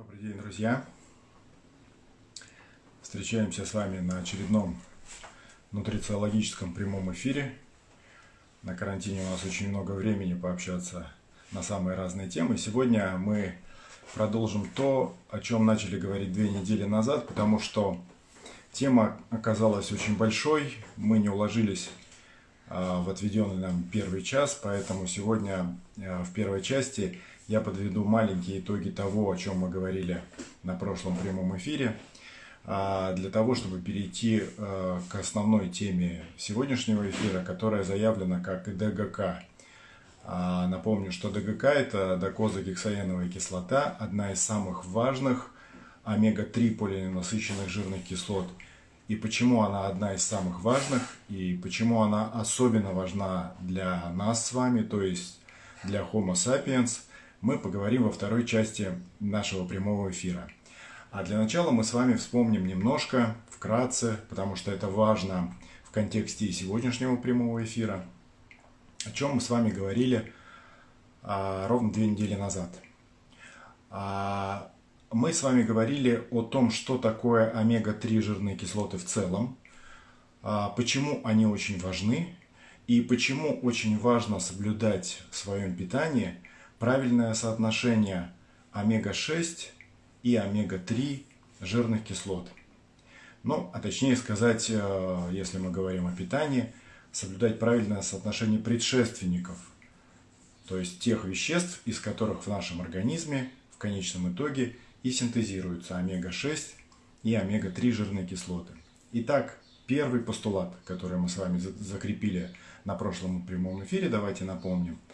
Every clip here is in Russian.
Добрый день, друзья! Встречаемся с вами на очередном нутрициологическом прямом эфире. На карантине у нас очень много времени пообщаться на самые разные темы. Сегодня мы продолжим то, о чем начали говорить две недели назад, потому что тема оказалась очень большой. Мы не уложились а, в отведенный нам первый час, поэтому сегодня а, в первой части я подведу маленькие итоги того, о чем мы говорили на прошлом прямом эфире, а, для того, чтобы перейти а, к основной теме сегодняшнего эфира, которая заявлена как ДГК. А, напомню, что ДГК – это докозагексаеновая кислота, одна из самых важных омега-3 полиненасыщенных жирных кислот. И почему она одна из самых важных, и почему она особенно важна для нас с вами, то есть для Homo sapiens – мы поговорим во второй части нашего прямого эфира. А для начала мы с вами вспомним немножко, вкратце, потому что это важно в контексте сегодняшнего прямого эфира, о чем мы с вами говорили а, ровно две недели назад. А, мы с вами говорили о том, что такое омега-3 жирные кислоты в целом, а, почему они очень важны и почему очень важно соблюдать в своем питании – правильное соотношение омега-6 и омега-3 жирных кислот. Ну, а точнее сказать, э, если мы говорим о питании, соблюдать правильное соотношение предшественников, то есть тех веществ, из которых в нашем организме в конечном итоге и синтезируются омега-6 и омега-3 жирные кислоты. Итак, первый постулат, который мы с вами закрепили на прошлом прямом эфире, давайте напомним –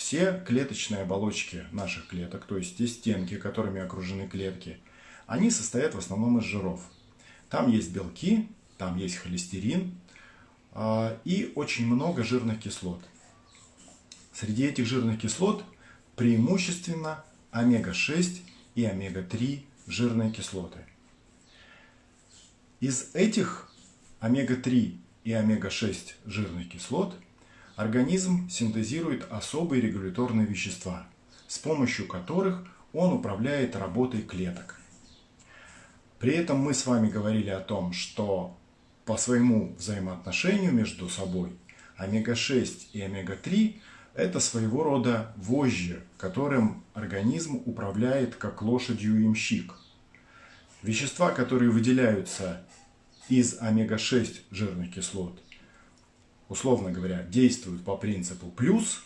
все клеточные оболочки наших клеток, то есть те стенки, которыми окружены клетки, они состоят в основном из жиров. Там есть белки, там есть холестерин э, и очень много жирных кислот. Среди этих жирных кислот преимущественно омега-6 и омега-3 жирные кислоты. Из этих омега-3 и омега-6 жирных кислот – организм синтезирует особые регуляторные вещества, с помощью которых он управляет работой клеток. При этом мы с вами говорили о том, что по своему взаимоотношению между собой омега-6 и омега-3 это своего рода вожжи, которым организм управляет как лошадью имщик. Вещества, которые выделяются из омега-6 жирных кислот – условно говоря, действуют по принципу плюс,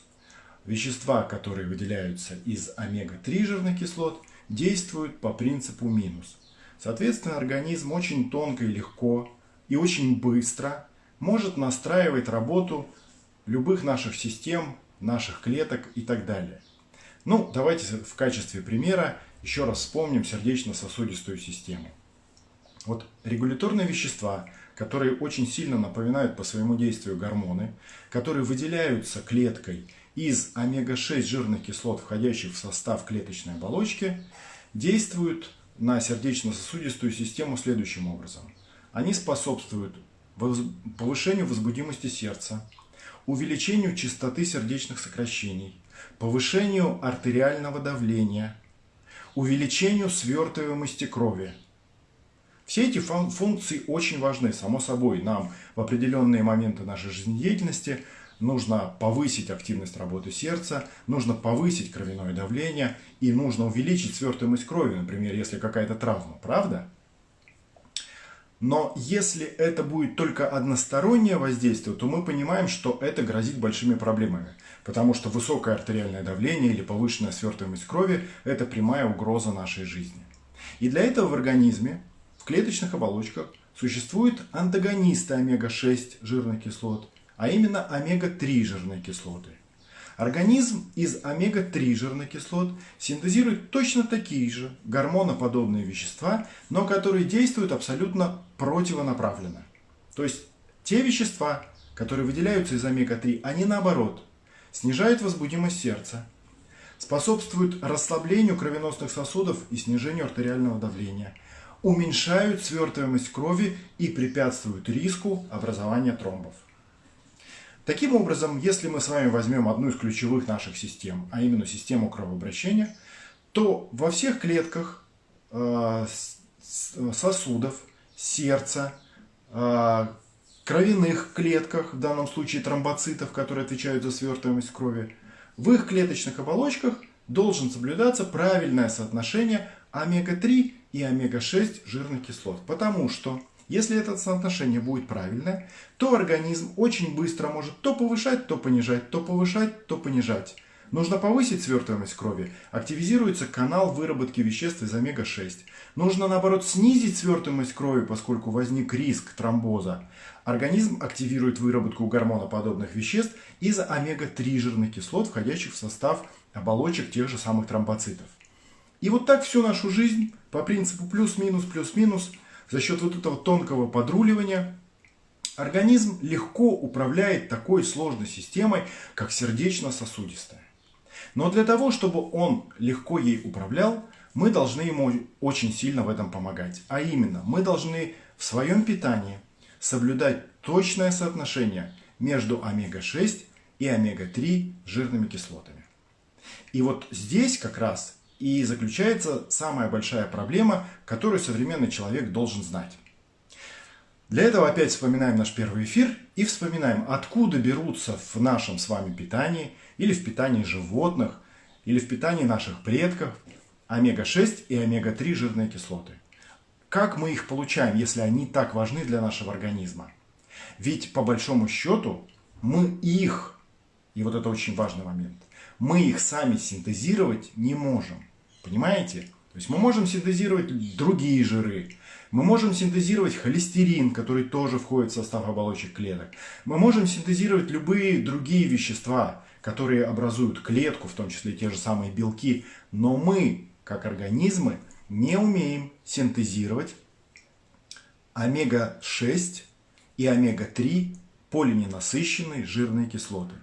вещества, которые выделяются из омега-3 жирных кислот, действуют по принципу минус. Соответственно, организм очень тонко и легко и очень быстро может настраивать работу любых наших систем, наших клеток и так далее. Ну, давайте в качестве примера еще раз вспомним сердечно-сосудистую систему. Вот регуляторные вещества – которые очень сильно напоминают по своему действию гормоны, которые выделяются клеткой из омега-6 жирных кислот, входящих в состав клеточной оболочки, действуют на сердечно-сосудистую систему следующим образом. Они способствуют повышению возбудимости сердца, увеличению частоты сердечных сокращений, повышению артериального давления, увеличению свертываемости крови – все эти функции очень важны, само собой. Нам в определенные моменты нашей жизнедеятельности нужно повысить активность работы сердца, нужно повысить кровяное давление и нужно увеличить свертываемость крови, например, если какая-то травма, правда? Но если это будет только одностороннее воздействие, то мы понимаем, что это грозит большими проблемами. Потому что высокое артериальное давление или повышенная свертываемость крови – это прямая угроза нашей жизни. И для этого в организме в клеточных оболочках существуют антагонисты омега-6 жирных кислот, а именно омега-3 жирные кислоты. Организм из омега-3 жирных кислот синтезирует точно такие же гормоноподобные вещества, но которые действуют абсолютно противонаправленно. То есть те вещества, которые выделяются из омега-3, они наоборот снижают возбудимость сердца, способствуют расслаблению кровеносных сосудов и снижению артериального давления – уменьшают свертываемость крови и препятствуют риску образования тромбов. Таким образом, если мы с вами возьмем одну из ключевых наших систем, а именно систему кровообращения, то во всех клетках э, сосудов, сердца, э, кровяных клетках, в данном случае тромбоцитов, которые отвечают за свертываемость крови, в их клеточных оболочках должен соблюдаться правильное соотношение омега-3 и омега-6 жирных кислот. Потому что если это соотношение будет правильное, то организм очень быстро может то повышать, то понижать, то повышать, то понижать. Нужно повысить свертываемость крови, активизируется канал выработки веществ из омега-6. Нужно, наоборот, снизить свертываемость крови, поскольку возник риск тромбоза. Организм активирует выработку гормоноподобных веществ из омега-3 жирных кислот, входящих в состав оболочек тех же самых тромбоцитов. И вот так всю нашу жизнь по принципу плюс-минус, плюс-минус, за счет вот этого тонкого подруливания, организм легко управляет такой сложной системой, как сердечно-сосудистая. Но для того, чтобы он легко ей управлял, мы должны ему очень сильно в этом помогать. А именно, мы должны в своем питании соблюдать точное соотношение между омега-6 и омега-3 жирными кислотами. И вот здесь как раз и заключается самая большая проблема, которую современный человек должен знать. Для этого опять вспоминаем наш первый эфир и вспоминаем, откуда берутся в нашем с вами питании или в питании животных, или в питании наших предков омега-6 и омега-3 жирные кислоты. Как мы их получаем, если они так важны для нашего организма? Ведь по большому счету мы их, и вот это очень важный момент, мы их сами синтезировать не можем. Понимаете? То есть мы можем синтезировать другие жиры, мы можем синтезировать холестерин, который тоже входит в состав оболочек клеток. Мы можем синтезировать любые другие вещества, которые образуют клетку, в том числе те же самые белки. Но мы, как организмы, не умеем синтезировать омега-6 и омега-3 полиненасыщенные жирные кислоты.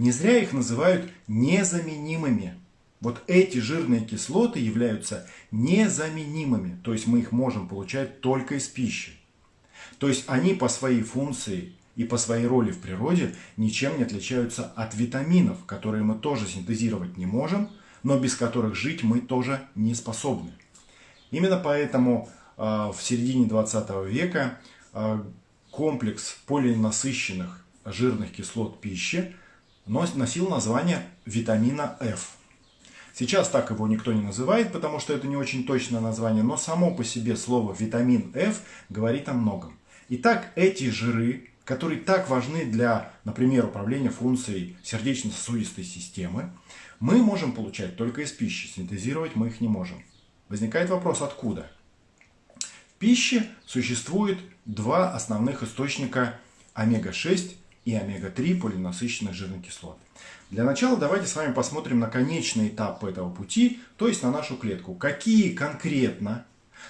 Не зря их называют незаменимыми. Вот эти жирные кислоты являются незаменимыми, то есть мы их можем получать только из пищи. То есть они по своей функции и по своей роли в природе ничем не отличаются от витаминов, которые мы тоже синтезировать не можем, но без которых жить мы тоже не способны. Именно поэтому э, в середине 20 века э, комплекс полинасыщенных жирных кислот пищи носил название витамина F. Сейчас так его никто не называет, потому что это не очень точное название, но само по себе слово витамин F говорит о многом. Итак, эти жиры, которые так важны для, например, управления функцией сердечно-сосудистой системы, мы можем получать только из пищи, синтезировать мы их не можем. Возникает вопрос, откуда? В пище существует два основных источника омега-6 и омега-3 полинасыщенных жирных кислот. Для начала давайте с вами посмотрим на конечный этап этого пути, то есть на нашу клетку. Какие конкретно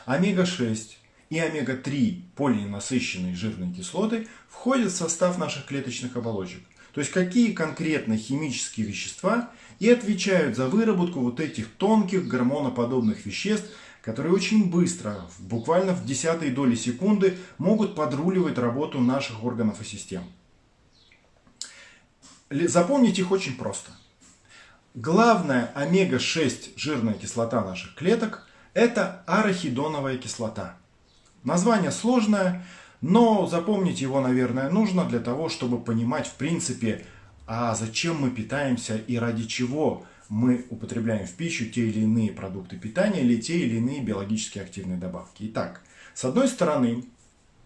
омега-6 и омега-3 полиненасыщенные жирные кислоты входят в состав наших клеточных оболочек. То есть какие конкретно химические вещества и отвечают за выработку вот этих тонких гормоноподобных веществ, которые очень быстро, буквально в десятые доли секунды, могут подруливать работу наших органов и систем. Запомнить их очень просто. Главная омега-6 жирная кислота наших клеток – это арахидоновая кислота. Название сложное, но запомнить его, наверное, нужно для того, чтобы понимать, в принципе, а зачем мы питаемся и ради чего мы употребляем в пищу те или иные продукты питания или те или иные биологически активные добавки. Итак, с одной стороны,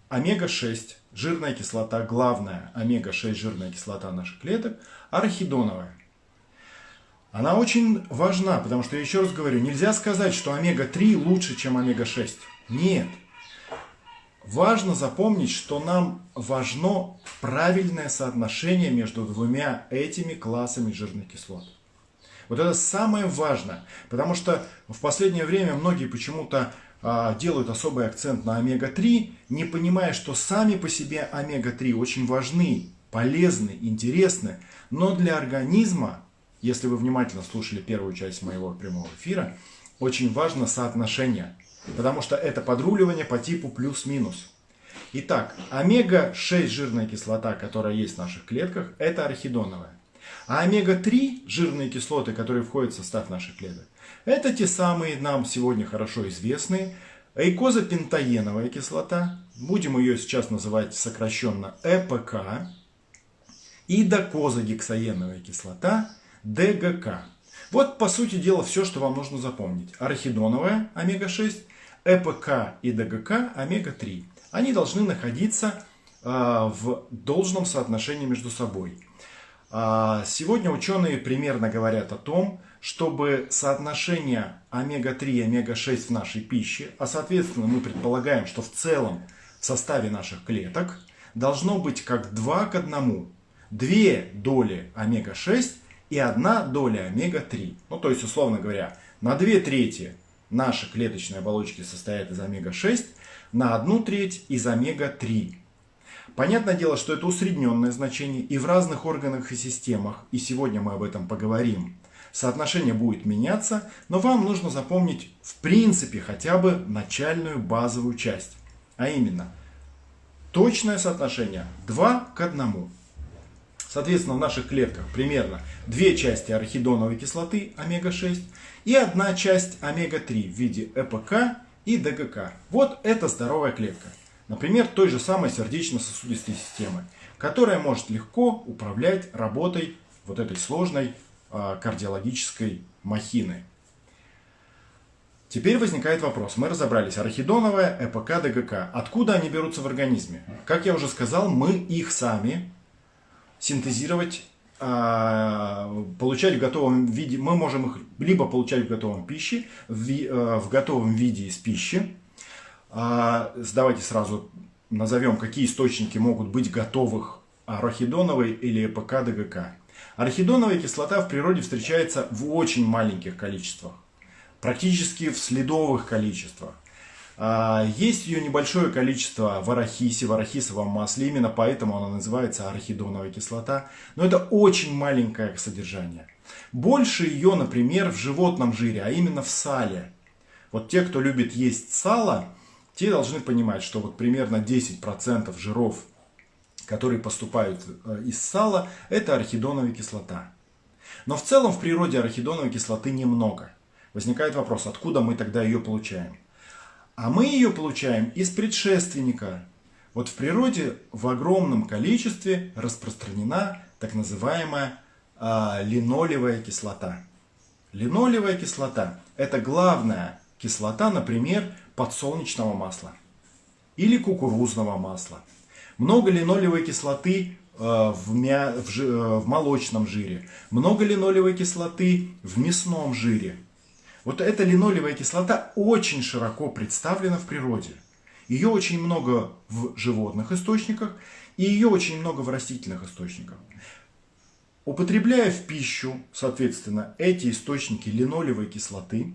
омега-6 жирная кислота, главная омега-6 жирная кислота наших клеток, арахидоновая. Она очень важна, потому что, я еще раз говорю, нельзя сказать, что омега-3 лучше, чем омега-6. Нет. Важно запомнить, что нам важно правильное соотношение между двумя этими классами жирных кислот. Вот это самое важное, потому что в последнее время многие почему-то делают особый акцент на омега-3, не понимая, что сами по себе омега-3 очень важны, полезны, интересны, но для организма, если вы внимательно слушали первую часть моего прямого эфира, очень важно соотношение, потому что это подруливание по типу плюс-минус. Итак, омега-6 жирная кислота, которая есть в наших клетках, это арахидоновая. А омега-3 жирные кислоты, которые входят в состав наших клеток, Это те самые нам сегодня хорошо известные эйкозапентаеновая кислота, будем ее сейчас называть сокращенно ЭПК, и докозагексаеновая кислота ДГК. Вот, по сути дела, все, что вам нужно запомнить. Арахидоновая омега-6, ЭПК и ДГК омега-3. Они должны находиться э, в должном соотношении между собой. Э, сегодня ученые примерно говорят о том, чтобы соотношение омега-3 и омега-6 в нашей пище, а соответственно мы предполагаем, что в целом в составе наших клеток должно быть как 2 к 1. Две доли омега-6 и одна доля омега-3. Ну, то есть, условно говоря, на 2 трети наши клеточные оболочки состоят из омега-6, на 1 треть из омега-3. Понятное дело, что это усредненное значение и в разных органах и системах, и сегодня мы об этом поговорим. Соотношение будет меняться, но вам нужно запомнить в принципе хотя бы начальную базовую часть. А именно, точное соотношение 2 к 1. Соответственно, в наших клетках примерно две части арахидоновой кислоты омега-6 и одна часть омега-3 в виде ЭПК и ДГК. Вот это здоровая клетка. Например, той же самой сердечно-сосудистой системы, которая может легко управлять работой вот этой сложной кардиологической махины. Теперь возникает вопрос. Мы разобрались. Арахидоновая, ЭПК, ДГК. Откуда они берутся в организме? Как я уже сказал, мы их сами синтезировать, а, получать в готовом виде. Мы можем их либо получать в готовом пище, в, э, готовом виде из пищи. Давайте сразу назовем, какие источники могут быть готовых арахидоновой или ЭПК ДГК. Арахидоновая кислота в природе встречается в очень маленьких количествах, практически в следовых количествах. А, есть ее небольшое количество в арахисе, в арахисовом масле, именно поэтому она называется арахидоновая кислота. Но это очень маленькое содержание. Больше ее, например, в животном жире, а именно в сале. Вот те, кто любит есть сало, те должны понимать, что вот примерно 10% жиров, которые поступают э, из сала, это арахидоновая кислота. Но в целом в природе арахидоновой кислоты немного. Возникает вопрос, откуда мы тогда ее получаем? А мы ее получаем из предшественника. Вот в природе в огромном количестве распространена так называемая э, линолевая кислота. Линолевая кислота – это главная кислота, например, подсолнечного масла или кукурузного масла. Много линолевой кислоты э, в, мя... в, жи... Э, в молочном жире, много линолевой кислоты в мясном жире. Вот эта линолевая кислота очень широко представлена в природе. Ее очень много в животных источниках и ее очень много в растительных источниках. Употребляя в пищу, соответственно, эти источники линолевой кислоты,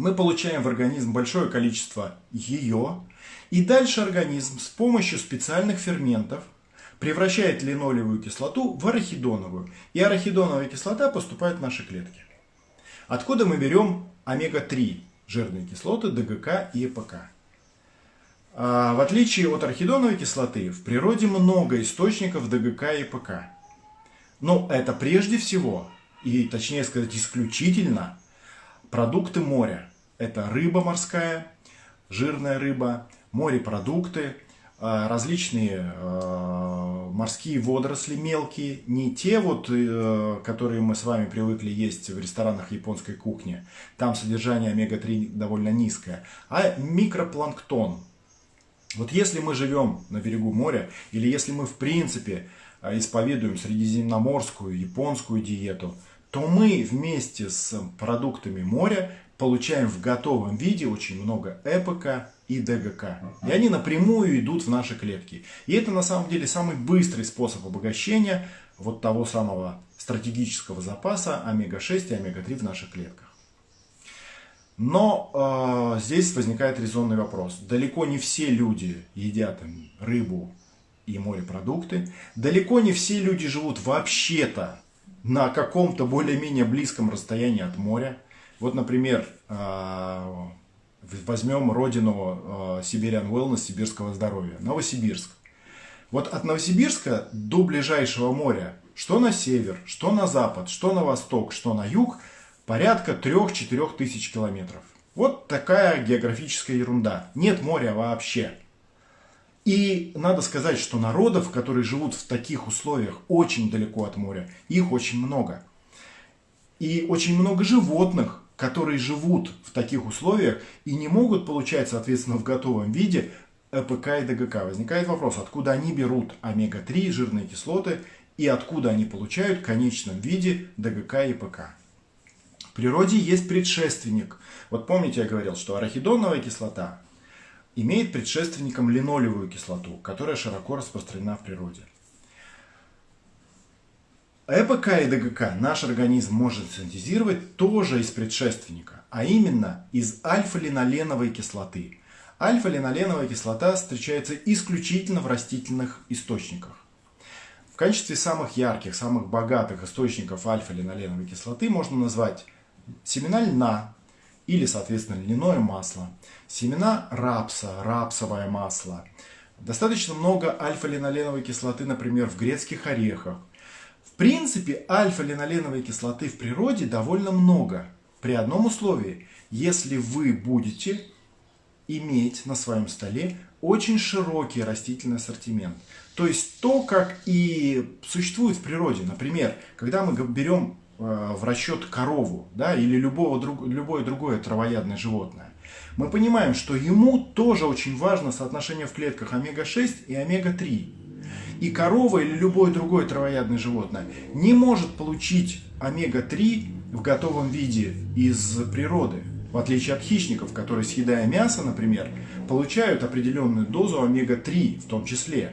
мы получаем в организм большое количество ее, и дальше организм с помощью специальных ферментов превращает линолевую кислоту в арахидоновую, и арахидоновая кислота поступает в наши клетки. Откуда мы берем омега-3 жирные кислоты ДГК и ЭПК? А, в отличие от арахидоновой кислоты, в природе много источников ДГК и ЭПК. Но это прежде всего, и точнее сказать исключительно, продукты моря. Это рыба морская, жирная рыба, морепродукты, а, различные а, морские водоросли мелкие, не те вот, э, которые мы с вами привыкли есть в ресторанах японской кухни, там содержание омега-3 довольно низкое, а микропланктон. Вот если мы живем на берегу моря, или если мы в принципе а, исповедуем средиземноморскую, японскую диету, то мы вместе с продуктами моря получаем в готовом виде очень много ЭПК, и ДГК. И они напрямую идут в наши клетки. И это на самом деле самый быстрый способ обогащения вот того самого стратегического запаса омега-6 и омега-3 в наших клетках. Но э, здесь возникает резонный вопрос. Далеко не все люди едят рыбу и морепродукты. Далеко не все люди живут вообще-то на каком-то более-менее близком расстоянии от моря. Вот, например, э, возьмем родину э, Siberian Wellness, сибирского здоровья, Новосибирск. Вот от Новосибирска до ближайшего моря, что на север, что на запад, что на восток, что на юг, порядка 3-4 тысяч километров. Вот такая географическая ерунда. Нет моря вообще. И надо сказать, что народов, которые живут в таких условиях очень далеко от моря, их очень много. И очень много животных, которые живут в таких условиях и не могут получать, соответственно, в готовом виде ЭПК и ДГК. Возникает вопрос, откуда они берут омега-3, жирные кислоты, и откуда они получают в конечном виде ДГК и ПК. В природе есть предшественник. Вот помните, я говорил, что арахидоновая кислота имеет предшественником линолевую кислоту, которая широко распространена в природе. ЭПК и ДГК наш организм может синтезировать тоже из предшественника, а именно из альфа-линоленовой кислоты. Альфа-линоленовая кислота встречается исключительно в растительных источниках. В качестве самых ярких, самых богатых источников альфа-линоленовой кислоты можно назвать семена льна или, соответственно, льняное масло, семена рапса, рапсовое масло. Достаточно много альфа-линоленовой кислоты, например, в грецких орехах, принципе, альфа-линоленовой кислоты в природе довольно много. При одном условии, если вы будете иметь на своем столе очень широкий растительный ассортимент. То есть то, как и существует в природе. Например, когда мы берем э, в расчет корову да, или любого, друг, любое другое травоядное животное, мы понимаем, что ему тоже очень важно соотношение в клетках омега-6 и омега-3. И корова или любое другое травоядное животное не может получить омега-3 в готовом виде из природы. В отличие от хищников, которые, съедая мясо, например, получают определенную дозу омега-3 в том числе.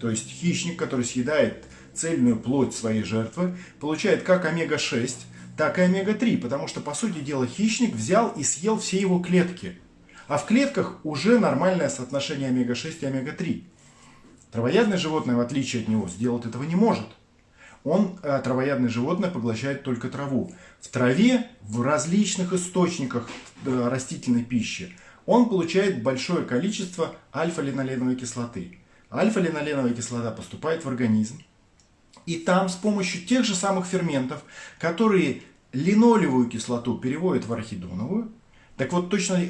То есть хищник, который съедает цельную плоть своей жертвы, получает как омега-6, так и омега-3, потому что, по сути дела, хищник взял и съел все его клетки. А в клетках уже нормальное соотношение омега-6 и омега-3. Травоядное животное, в отличие от него, сделать этого не может. Он, э, травоядное животное, поглощает только траву. В траве, в различных источниках э, растительной пищи, он получает большое количество альфа-линоленовой кислоты. Альфа-линоленовая кислота поступает в организм. И там с помощью тех же самых ферментов, которые линолевую кислоту переводят в арахидоновую, так вот точно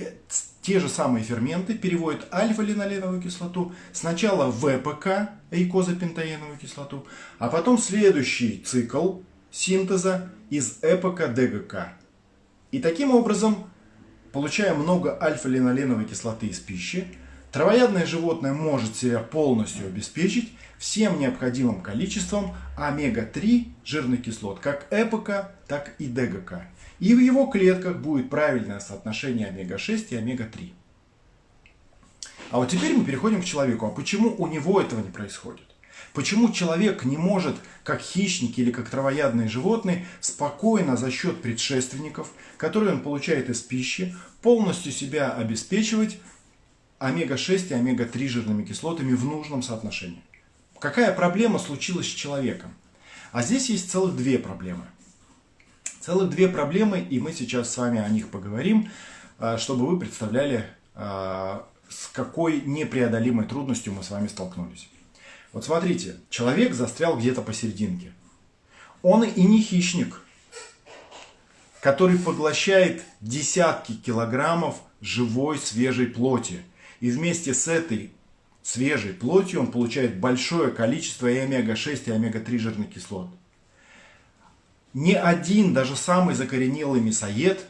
те же самые ферменты переводят альфа-линоленовую кислоту сначала в ВПК, эйкозапентаеновую кислоту, а потом следующий цикл синтеза из ЭПК ДГК. И таким образом, получая много альфа-линоленовой кислоты из пищи, травоядное животное может себя полностью обеспечить всем необходимым количеством омега-3 жирных кислот, как ЭПК, так и ДГК. И в его клетках будет правильное соотношение омега-6 и омега-3. А вот теперь мы переходим к человеку. А почему у него этого не происходит? Почему человек не может, как хищники или как травоядные животные, спокойно за счет предшественников, которые он получает из пищи, полностью себя обеспечивать омега-6 и омега-3 жирными кислотами в нужном соотношении? Какая проблема случилась с человеком? А здесь есть целых две проблемы – Целых две проблемы, и мы сейчас с вами о них поговорим, а, чтобы вы представляли, а, с какой непреодолимой трудностью мы с вами столкнулись. Вот смотрите, человек застрял где-то посерединке. Он и не хищник, который поглощает десятки килограммов живой свежей плоти. И вместе с этой свежей плотью он получает большое количество и омега-6 и омега-3 жирных кислот ни один, даже самый закоренелый мясоед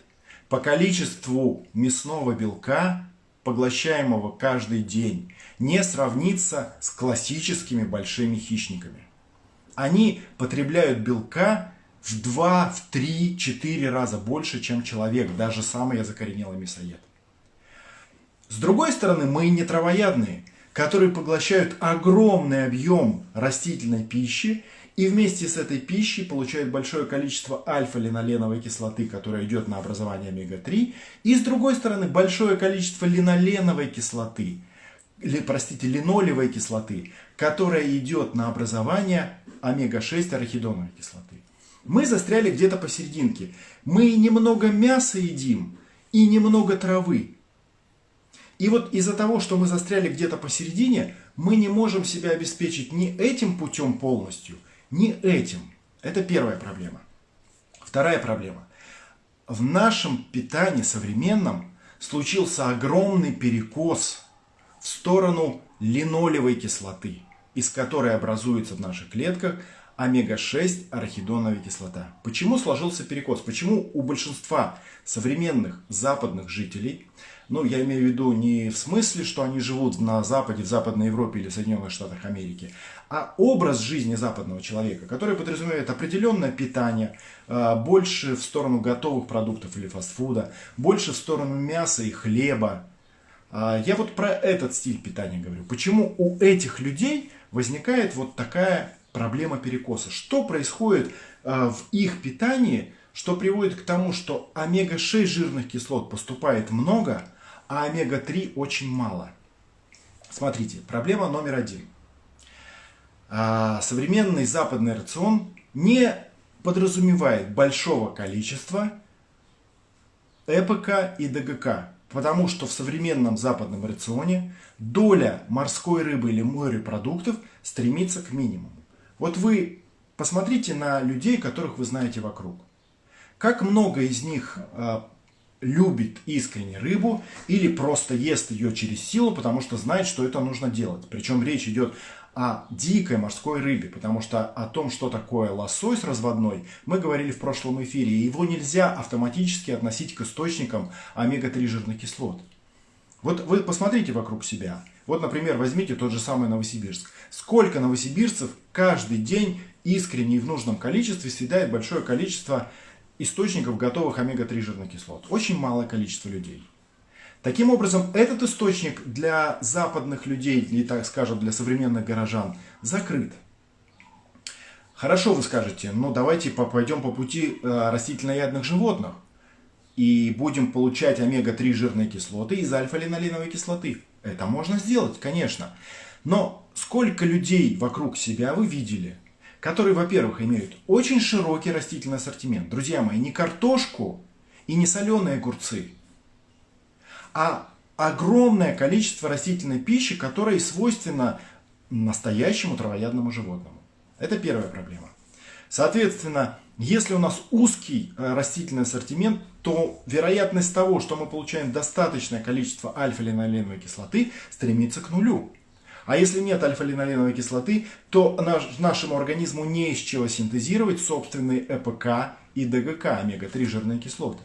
по количеству мясного белка, поглощаемого каждый день, не сравнится с классическими большими хищниками. Они потребляют белка в 2, в 3, 4 раза больше, чем человек, даже самый закоренелый мясоед. С другой стороны, мы не травоядные, которые поглощают огромный объем растительной пищи и вместе с этой пищей получают большое количество альфа-линоленовой кислоты, которая идет на образование омега-3, и с другой стороны большое количество линоленовой кислоты, или, простите, линолевой кислоты, которая идет на образование омега-6 арахидоновой кислоты. Мы застряли где-то посерединке. Мы немного мяса едим и немного травы. И вот из-за того, что мы застряли где-то посередине, мы не можем себя обеспечить ни этим путем полностью – не этим. Это первая проблема. Вторая проблема. в нашем питании современном случился огромный перекос в сторону линолевой кислоты, из которой образуется в наших клетках омега-6 арахидоновая кислота. Почему сложился перекос? Почему у большинства современных западных жителей, ну я имею в виду не в смысле, что они живут на Западе, в Западной Европе или Соединенных Штатах Америки, а образ жизни западного человека, который подразумевает определенное питание, а, больше в сторону готовых продуктов или фастфуда, больше в сторону мяса и хлеба. А, я вот про этот стиль питания говорю. Почему у этих людей возникает вот такая проблема перекоса. Что происходит э, в их питании, что приводит к тому, что омега-6 жирных кислот поступает много, а омега-3 очень мало. Смотрите, проблема номер один. А, современный западный рацион не подразумевает большого количества ЭПК и ДГК, потому что в современном западном рационе доля морской рыбы или морепродуктов стремится к минимуму. Вот вы посмотрите на людей, которых вы знаете вокруг. Как много из них э, любит искренне рыбу или просто ест ее через силу, потому что знает, что это нужно делать. Причем речь идет о дикой морской рыбе, потому что о том, что такое лосось разводной, мы говорили в прошлом эфире, и его нельзя автоматически относить к источникам омега-3 жирных кислот. Вот вы посмотрите вокруг себя. Вот, например, возьмите тот же самый Новосибирск. Сколько новосибирцев каждый день искренне и в нужном количестве съедает большое количество источников готовых омега-3 жирных кислот? Очень малое количество людей. Таким образом, этот источник для западных людей, или так скажем, для современных горожан, закрыт. Хорошо, вы скажете, ну давайте пойдем по пути э, растительноядных животных и будем получать омега-3 жирные кислоты из альфа-линоленовой кислоты. Это можно сделать, конечно. Но сколько людей вокруг себя вы видели, которые, во-первых, имеют очень широкий растительный ассортимент. Друзья мои, не картошку и не соленые огурцы, а огромное количество растительной пищи, которая свойственна настоящему травоядному животному. Это первая проблема. Соответственно, если у нас узкий э, растительный ассортимент, то вероятность того, что мы получаем достаточное количество альфа-линоленовой кислоты, стремится к нулю. А если нет альфа-линоленовой кислоты, то наш, нашему организму не из чего синтезировать собственные ЭПК и ДГК, омега-3 жирные кислоты.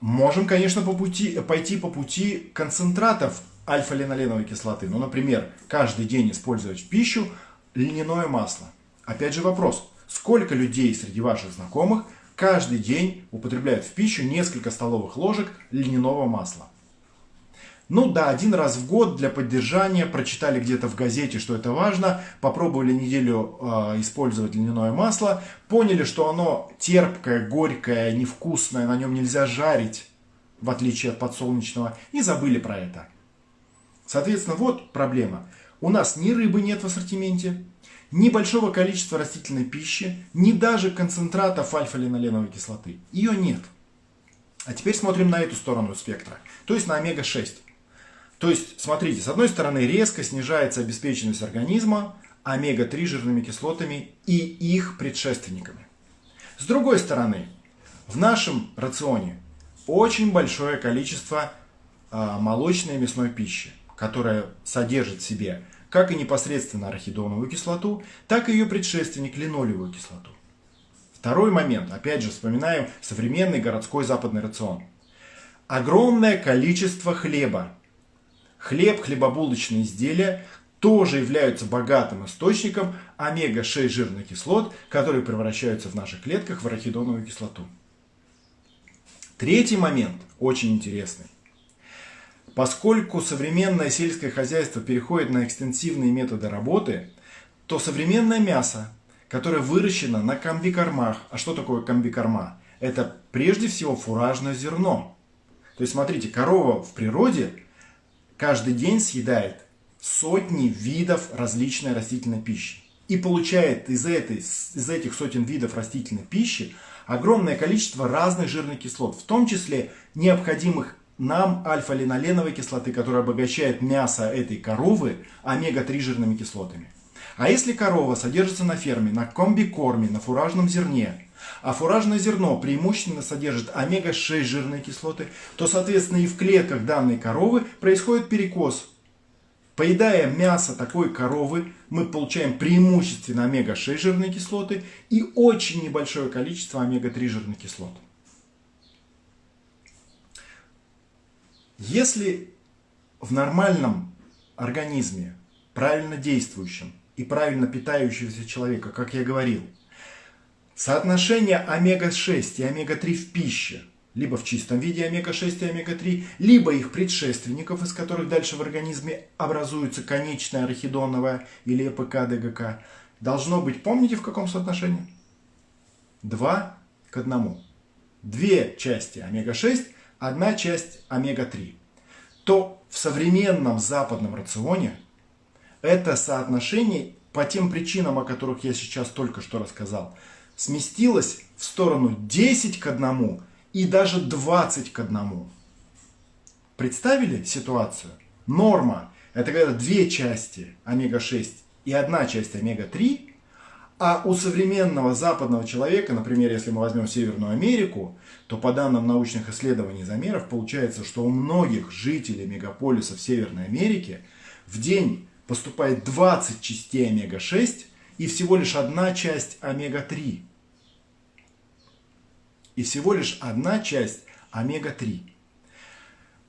Можем, конечно, по пути, пойти по пути концентратов альфа-линоленовой кислоты. Ну, например, каждый день использовать в пищу льняное масло – Опять же вопрос, сколько людей среди ваших знакомых каждый день употребляют в пищу несколько столовых ложек льняного масла? Ну да, один раз в год для поддержания, прочитали где-то в газете, что это важно, попробовали неделю э, использовать льняное масло, поняли, что оно терпкое, горькое, невкусное, на нем нельзя жарить, в отличие от подсолнечного, и забыли про это. Соответственно, вот проблема. У нас ни рыбы нет в ассортименте, ни большого количества растительной пищи, ни даже концентратов альфа-линоленовой кислоты. Ее нет. А теперь смотрим на эту сторону спектра, то есть на омега-6. То есть, смотрите, с одной стороны резко снижается обеспеченность организма омега-3 жирными кислотами и их предшественниками. С другой стороны, в нашем рационе очень большое количество э, молочной и мясной пищи, которая содержит в себе как и непосредственно арахидоновую кислоту, так и ее предшественник линолевую кислоту. Второй момент, опять же вспоминаем современный городской западный рацион. Огромное количество хлеба. Хлеб, хлебобулочные изделия тоже являются богатым источником омега-6 жирных кислот, которые превращаются в наших клетках в арахидоновую кислоту. Третий момент очень интересный. Поскольку современное сельское хозяйство переходит на экстенсивные методы работы, то современное мясо, которое выращено на комбикормах, а что такое комбикорма? Это прежде всего фуражное зерно. То есть смотрите, корова в природе каждый день съедает сотни видов различной растительной пищи. И получает из, этой, из этих сотен видов растительной пищи огромное количество разных жирных кислот, в том числе необходимых нам альфа-линоленовой кислоты, которая обогащает мясо этой коровы омега-3 жирными кислотами. А если корова содержится на ферме, на комбикорме, на фуражном зерне, а фуражное зерно преимущественно содержит омега-6 жирные кислоты, то, соответственно, и в клетках данной коровы происходит перекос. Поедая мясо такой коровы, мы получаем преимущественно омега-6 жирные кислоты и очень небольшое количество омега-3 жирных кислот. Если в нормальном организме, правильно действующем и правильно питающегося человека, как я говорил, соотношение омега-6 и омега-3 в пище, либо в чистом виде омега-6 и омега-3, либо их предшественников, из которых дальше в организме образуется конечная арахидоновая или ЭПК ДГК, должно быть, помните в каком соотношении? 2 к 1. Две части омега-6 одна часть омега-3, то в современном западном рационе это соотношение по тем причинам, о которых я сейчас только что рассказал, сместилось в сторону 10 к 1 и даже 20 к 1. Представили ситуацию? Норма – это когда две части омега-6 и одна часть омега-3 а у современного западного человека, например, если мы возьмем Северную Америку, то по данным научных исследований и замеров получается, что у многих жителей мегаполисов Северной Америки в день поступает 20 частей омега-6 и всего лишь одна часть омега-3. И всего лишь одна часть омега-3.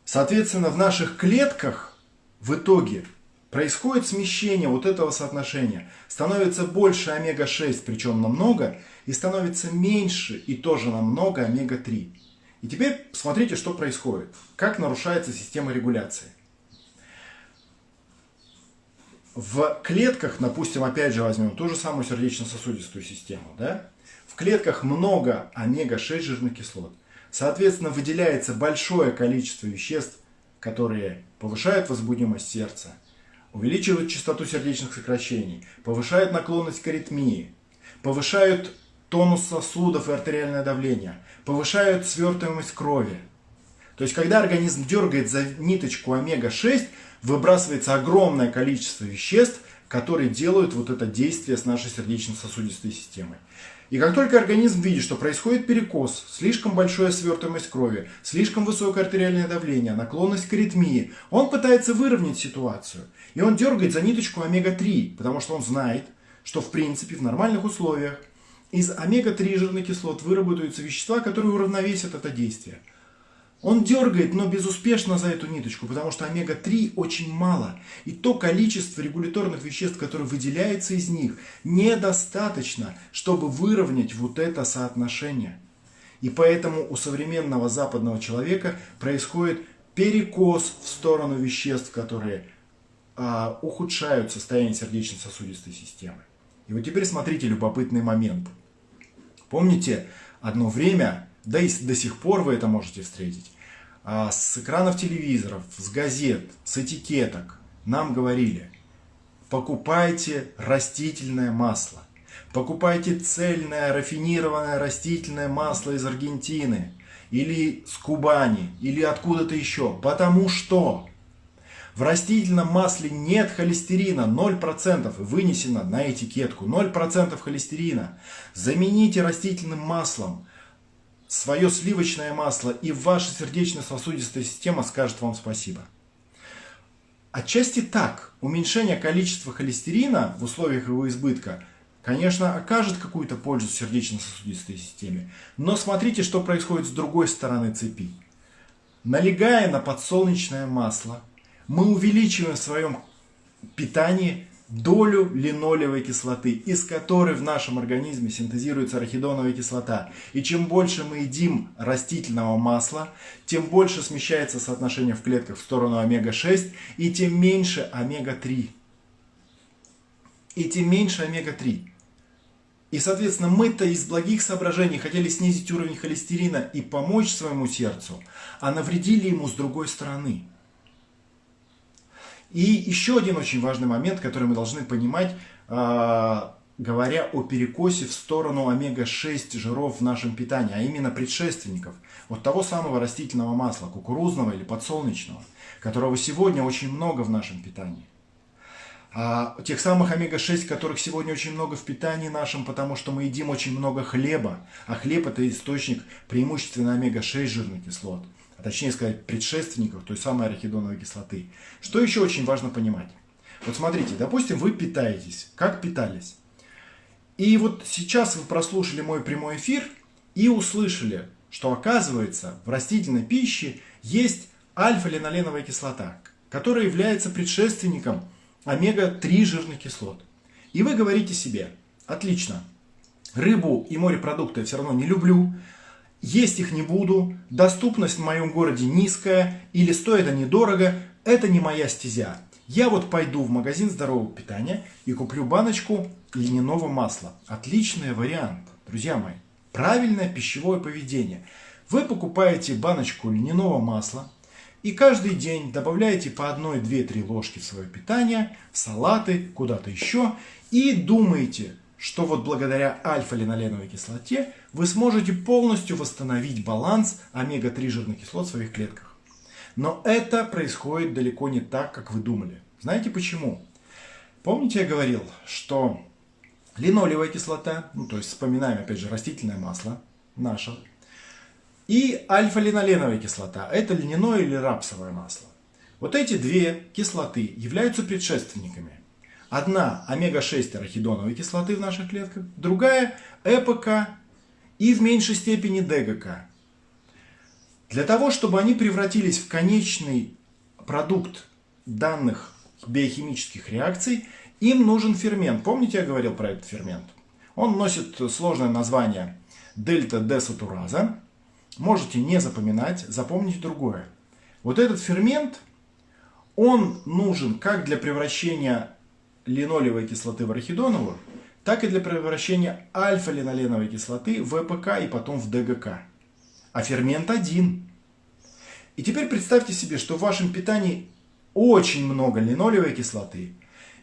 Соответственно, в наших клетках в итоге происходит смещение вот этого соотношения. Становится больше омега-6, причем намного, и становится меньше и тоже намного омега-3. И теперь смотрите, что происходит. Как нарушается система регуляции. В клетках, допустим, опять же возьмем ту же самую сердечно-сосудистую систему. Да? Клетках много омега-6 жирных кислот. Соответственно, выделяется большое количество веществ, которые повышают возбудимость сердца, увеличивают частоту сердечных сокращений, повышают наклонность к аритмии, повышают тонус сосудов и артериальное давление, повышают свертываемость крови. То есть, когда организм дергает за ниточку омега-6, выбрасывается огромное количество веществ, которые делают вот это действие с нашей сердечно-сосудистой системой. И как только организм видит, что происходит перекос, слишком большая свертываемость крови, слишком высокое артериальное давление, наклонность к аритмии, он пытается выровнять ситуацию. И он дергает за ниточку омега-3, потому что он знает, что в принципе в нормальных условиях из омега-3 жирных кислот выработаются вещества, которые уравновесят это действие. Он дергает, но безуспешно за эту ниточку, потому что омега-3 очень мало. И то количество регуляторных веществ, которое выделяется из них, недостаточно, чтобы выровнять вот это соотношение. И поэтому у современного западного человека происходит перекос в сторону веществ, которые а, ухудшают состояние сердечно-сосудистой системы. И вот теперь смотрите любопытный момент. Помните, одно время да и до сих пор вы это можете встретить, а с экранов телевизоров, с газет, с этикеток нам говорили, покупайте растительное масло, покупайте цельное рафинированное растительное масло из Аргентины, или с Кубани, или откуда-то еще, потому что в растительном масле нет холестерина, 0%, вынесено на этикетку, 0% холестерина. Замените растительным маслом свое сливочное масло, и ваша сердечно-сосудистая система скажет вам спасибо. Отчасти так, уменьшение количества холестерина в условиях его избытка, конечно, окажет какую-то пользу сердечно-сосудистой системе. Но смотрите, что происходит с другой стороны цепи. Налегая на подсолнечное масло, мы увеличиваем в своем питании долю линолевой кислоты, из которой в нашем организме синтезируется арахидоновая кислота. И чем больше мы едим растительного масла, тем больше смещается соотношение в клетках в сторону омега-6, и тем меньше омега-3. И тем меньше омега-3. И, соответственно, мы-то из благих соображений хотели снизить уровень холестерина и помочь своему сердцу, а навредили ему с другой стороны. И еще один очень важный момент, который мы должны понимать, а, говоря о перекосе в сторону омега-6 жиров в нашем питании, а именно предшественников, вот того самого растительного масла, кукурузного или подсолнечного, которого сегодня очень много в нашем питании. а тех самых омега-6, которых сегодня очень много в питании нашем, потому что мы едим очень много хлеба, а хлеб это источник преимущественно омега-6 жирных кислот, а точнее сказать предшественников той самой арахидоновой кислоты. Что еще очень важно понимать? Вот смотрите, допустим, вы питаетесь, как питались. И вот сейчас вы прослушали мой прямой эфир и услышали, что оказывается в растительной пище есть альфа-линоленовая кислота, которая является предшественником омега-3 жирных кислот. И вы говорите себе, отлично, рыбу и морепродукты я все равно не люблю, есть их не буду, доступность в моем городе низкая или стоит они дорого, это не моя стезя. Я вот пойду в магазин здорового питания и куплю баночку льняного масла. Отличный вариант, друзья мои. Правильное пищевое поведение. Вы покупаете баночку льняного масла, и каждый день добавляете по 1, 2, 3 ложки в свое питание, в салаты, куда-то еще. И думаете, что вот благодаря альфа-линоленовой кислоте вы сможете полностью восстановить баланс омега-3 жирных кислот в своих клетках. Но это происходит далеко не так, как вы думали. Знаете почему? Помните, я говорил, что линолевая кислота, ну то есть вспоминаем опять же растительное масло наше, и альфа-линоленовая кислота. Это льняное или рапсовое масло. Вот эти две кислоты являются предшественниками. Одна омега-6 арахидоновой кислоты в наших клетках, другая ЭПК и в меньшей степени ДГК. Для того, чтобы они превратились в конечный продукт данных биохимических реакций, им нужен фермент. Помните, я говорил про этот фермент? Он носит сложное название дельта-десатураза можете не запоминать, запомните другое. Вот этот фермент, он нужен как для превращения линолевой кислоты в арахидоновую, так и для превращения альфа-линоленовой кислоты в ЭПК и потом в ДГК. А фермент один. И теперь представьте себе, что в вашем питании очень много линолевой кислоты,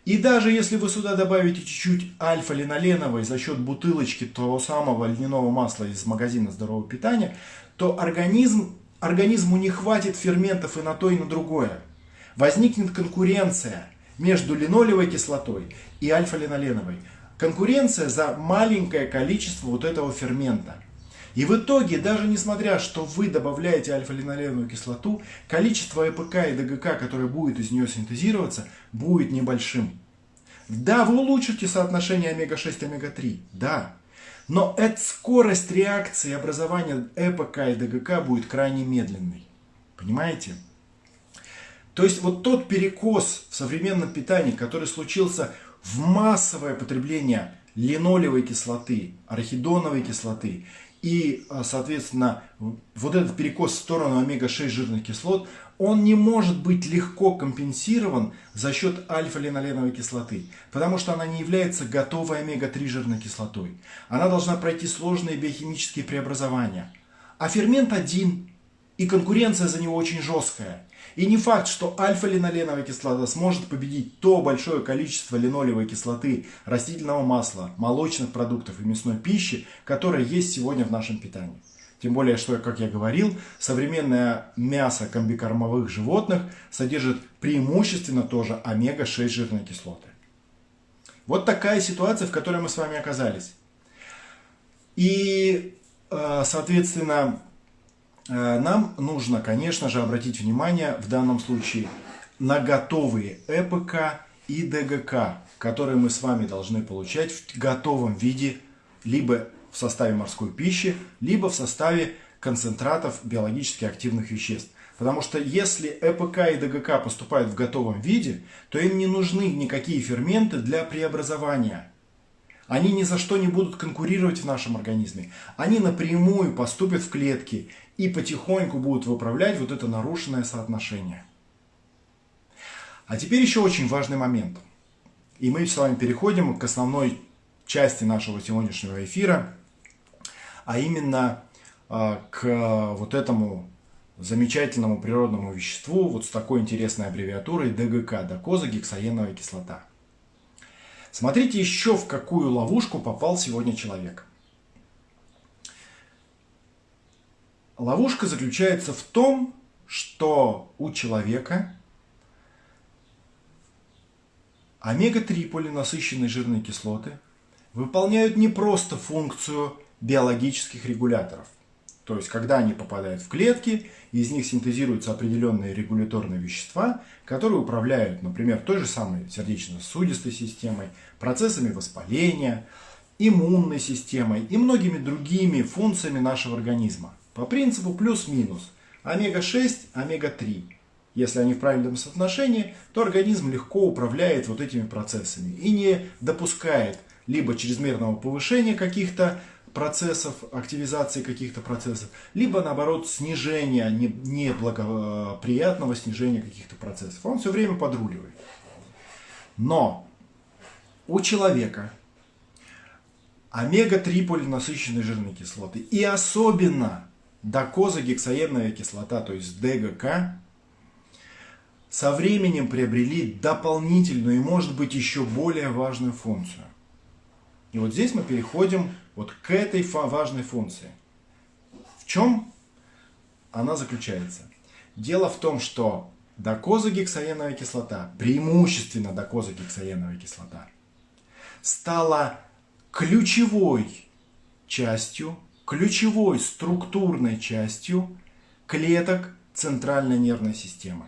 и даже если вы сюда добавите чуть-чуть альфа-линоленовой за счет бутылочки того самого льняного масла из магазина здорового питания, то организм, организму не хватит ферментов и на то, и на другое. Возникнет конкуренция между линолевой кислотой и альфа-линоленовой. Конкуренция за маленькое количество вот этого фермента. И в итоге, даже несмотря, что вы добавляете альфа-линоленовую кислоту, количество ЭПК и ДГК, которое будет из нее синтезироваться, будет небольшим. Да, вы улучшите соотношение омега-6 и омега-3, да. Но эта скорость реакции образования ЭПК и ДГК будет крайне медленной. Понимаете? То есть вот тот перекос в современном питании, который случился в массовое потребление линолевой кислоты, арахидоновой кислоты и, а, соответственно, вот этот перекос в сторону омега-6 жирных кислот, он не может быть легко компенсирован за счет альфа-линоленовой кислоты, потому что она не является готовой омега-3 жирной кислотой. Она должна пройти сложные биохимические преобразования. А фермент один, и конкуренция за него очень жесткая. И не факт, что альфа-линоленовая кислота сможет победить то большое количество линолевой кислоты, растительного масла, молочных продуктов и мясной пищи, которое есть сегодня в нашем питании. Тем более, что, как я говорил, современное мясо комбикормовых животных содержит преимущественно тоже омега-6 жирные кислоты. Вот такая ситуация, в которой мы с вами оказались. И, э, соответственно, нам нужно, конечно же, обратить внимание в данном случае на готовые ЭПК и ДГК, которые мы с вами должны получать в готовом виде, либо в составе морской пищи, либо в составе концентратов биологически активных веществ. Потому что если ЭПК и ДГК поступают в готовом виде, то им не нужны никакие ферменты для преобразования. Они ни за что не будут конкурировать в нашем организме. Они напрямую поступят в клетки и потихоньку будут выправлять вот это нарушенное соотношение. А теперь еще очень важный момент. И мы с вами переходим к основной части нашего сегодняшнего эфира, а именно а, к вот этому замечательному природному веществу вот с такой интересной аббревиатурой ДГК, докозагексаеновая кислота. Смотрите еще в какую ловушку попал сегодня человек. Ловушка заключается в том, что у человека омега-3 полинасыщенные жирные кислоты выполняют не просто функцию биологических регуляторов. То есть, когда они попадают в клетки, из них синтезируются определенные регуляторные вещества, которые управляют, например, той же самой сердечно-сосудистой системой, процессами воспаления, иммунной системой и многими другими функциями нашего организма. По принципу плюс-минус. Омега-6, омега-3. Если они в правильном соотношении, то организм легко управляет вот этими процессами и не допускает либо чрезмерного повышения каких-то процессов, активизации каких-то процессов, либо наоборот снижения, неблагоприятного снижения каких-то процессов. Он все время подруливает. Но у человека омега-3 полинасыщенные жирные кислоты и особенно докозагексаеновая кислота, то есть ДГК, со временем приобрели дополнительную и может быть еще более важную функцию. И вот здесь мы переходим вот к этой важной функции. В чем она заключается? Дело в том, что докозагексаеновая кислота, преимущественно докозагексаеновая кислота, стала ключевой частью, ключевой структурной частью клеток центральной нервной системы,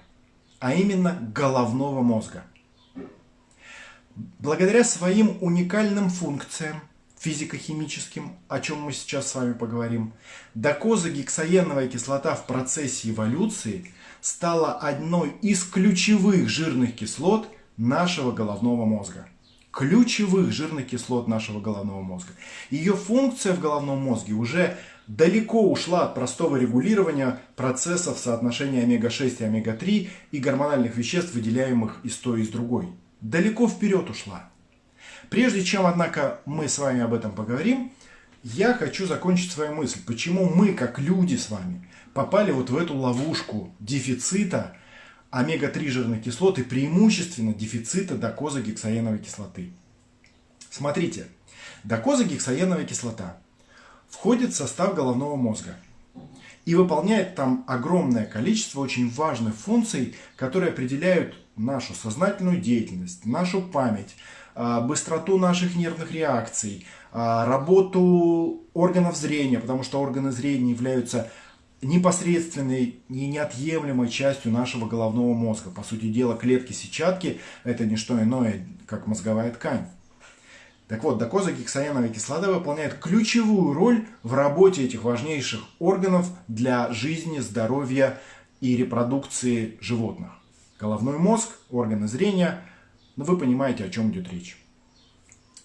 а именно головного мозга. Благодаря своим уникальным функциям, физико-химическим, о чем мы сейчас с вами поговорим, докозагексаеновая кислота в процессе эволюции стала одной из ключевых жирных кислот нашего головного мозга. Ключевых жирных кислот нашего головного мозга. Ее функция в головном мозге уже далеко ушла от простого регулирования процессов соотношения омега-6 и омега-3 и гормональных веществ, выделяемых из той и из другой. Далеко вперед ушла. Прежде чем, однако, мы с вами об этом поговорим, я хочу закончить свою мысль. Почему мы, как люди с вами, попали вот в эту ловушку дефицита омега-3 жирных кислот и преимущественно дефицита докозагексаеновой кислоты. Смотрите, докозагексаеновая кислота входит в состав головного мозга и выполняет там огромное количество очень важных функций, которые определяют нашу сознательную деятельность, нашу память, быстроту наших нервных реакций, а, работу органов зрения, потому что органы зрения являются непосредственной и неотъемлемой частью нашего головного мозга. По сути дела, клетки сетчатки – это не что иное, как мозговая ткань. Так вот, докозагексаеновая кислота выполняет ключевую роль в работе этих важнейших органов для жизни, здоровья и репродукции животных. Головной мозг, органы зрения – но вы понимаете, о чем идет речь.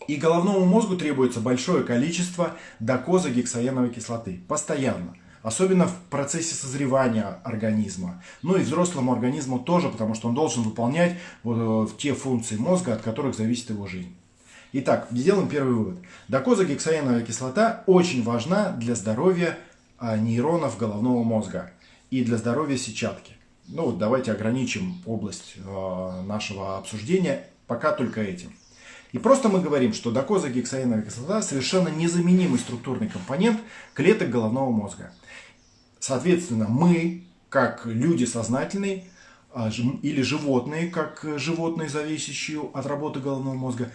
И головному мозгу требуется большое количество докозагексаеновой кислоты. Постоянно. Особенно в процессе созревания организма. Ну и взрослому организму тоже, потому что он должен выполнять вот э, те функции мозга, от которых зависит его жизнь. Итак, сделаем первый вывод. Докозагексаеновая кислота очень важна для здоровья а, нейронов головного мозга и для здоровья сетчатки. Ну давайте ограничим область э, нашего обсуждения пока только этим. И просто мы говорим, что докозагексаиновая кислота совершенно незаменимый структурный компонент клеток головного мозга. Соответственно, мы, как люди сознательные, а, или животные, как животные, зависящие от работы головного мозга,